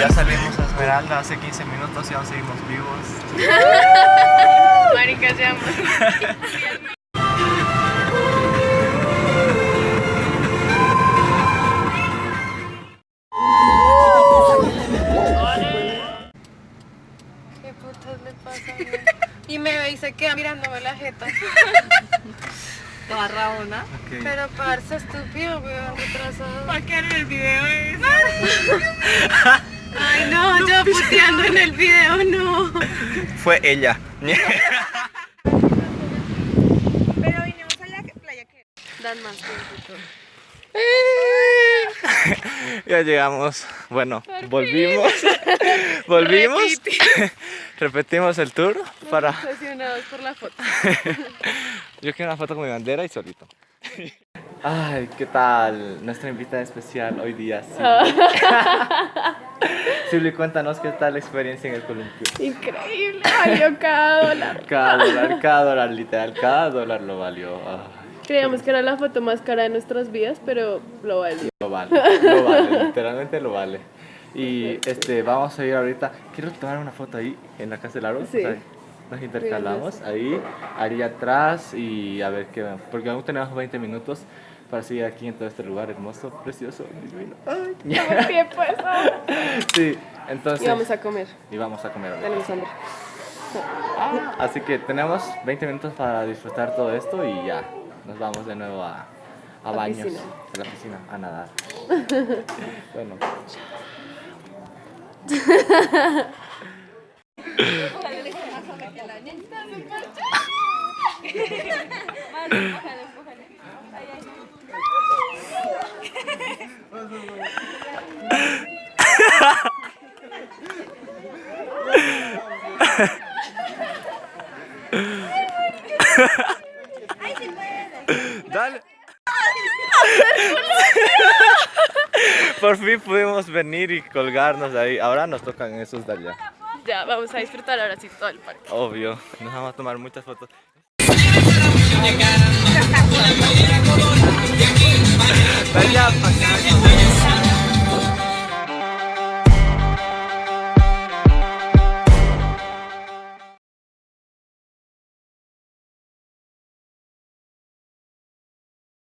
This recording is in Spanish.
Ya salimos a Esmeralda hace 15 minutos y aún seguimos vivos. Marica, se llama. ¿Qué putas le pasa? Y me ve y se queda mirándome la jeta. Toda rabona. Pero parce estúpido, weón, retrasado. ¿Para qué en el video es? Puteando en el video, no. Fue ella. Pero vinimos a la playa que... Dan más tiempo. ya llegamos. Bueno, volvimos. volvimos. Repetimos el tour para. Obsesionados por la foto. Yo quiero una foto con mi bandera y solito. Ay, ¿qué tal? Nuestra invitada especial hoy día, Silvi. Silvi, cuéntanos qué tal la experiencia en el columpio. Increíble, valió cada dólar. Cada dólar, cada dólar, literal, cada dólar lo valió. Ay, Creíamos que era la foto más cara de nuestras vidas, pero lo valió. lo vale, lo vale, literalmente lo vale. Y este, vamos a ir ahorita. Quiero tomar una foto ahí en la casa del árbol. Sí. o sea, Nos intercalamos ahí, ahí atrás y a ver qué. Porque aún tenemos 20 minutos para seguir aquí en todo este lugar hermoso, precioso, divino. Ay. Estamos tiempo eso. Sí, entonces. Y vamos a comer. y vamos a comer. Tenemos hambre. Así que tenemos 20 minutos para disfrutar todo esto y ya. Nos vamos de nuevo a, a La baños. piscina. A la piscina, a nadar. bueno. Dale. Por fin pudimos venir y colgarnos ahí. Ahora nos tocan esos de allá. Ya, vamos a disfrutar ahora sí todo el parque. Obvio. Nos vamos a tomar muchas fotos.